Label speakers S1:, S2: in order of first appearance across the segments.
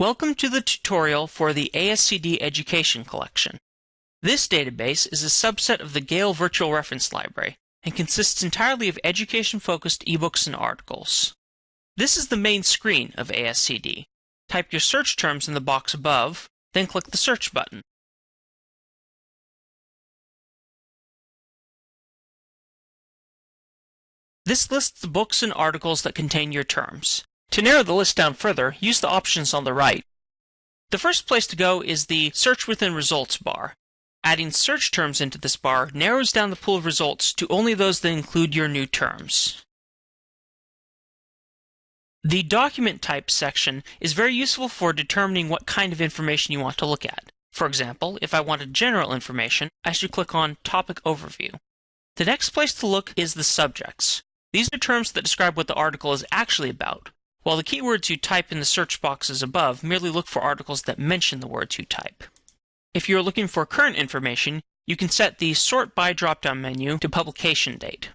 S1: Welcome to the tutorial for the ASCD Education Collection. This database is a subset of the Gale Virtual Reference Library and consists entirely of education-focused ebooks and articles. This is the main screen of ASCD. Type your search terms in the box above, then click the Search button. This lists the books and articles that contain your terms. To narrow the list down further, use the options on the right. The first place to go is the Search Within Results bar. Adding search terms into this bar narrows down the pool of results to only those that include your new terms. The Document Type section is very useful for determining what kind of information you want to look at. For example, if I wanted general information, I should click on Topic Overview. The next place to look is the subjects. These are terms that describe what the article is actually about, while the keywords you type in the search boxes above merely look for articles that mention the words you type. If you are looking for current information, you can set the Sort By drop-down menu to publication date.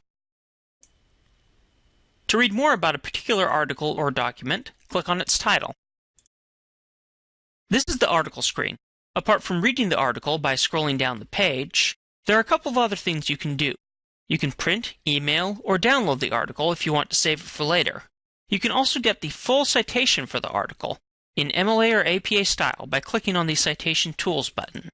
S1: To read more about a particular article or document, click on its title. This is the article screen. Apart from reading the article by scrolling down the page, there are a couple of other things you can do. You can print, email, or download the article if you want to save it for later. You can also get the full citation for the article, in MLA or APA style by clicking on the Citation Tools button.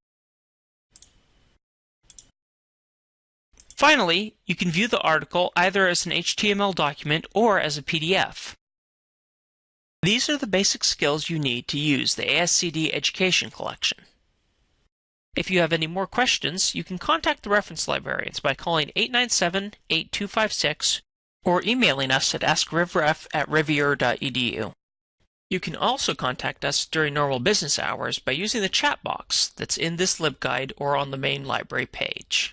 S1: Finally, you can view the article either as an HTML document or as a PDF. These are the basic skills you need to use the ASCD Education Collection. If you have any more questions, you can contact the reference librarians by calling 897-8256 or emailing us at askrivref at rivier.edu. You can also contact us during normal business hours by using the chat box that's in this LibGuide or on the main library page.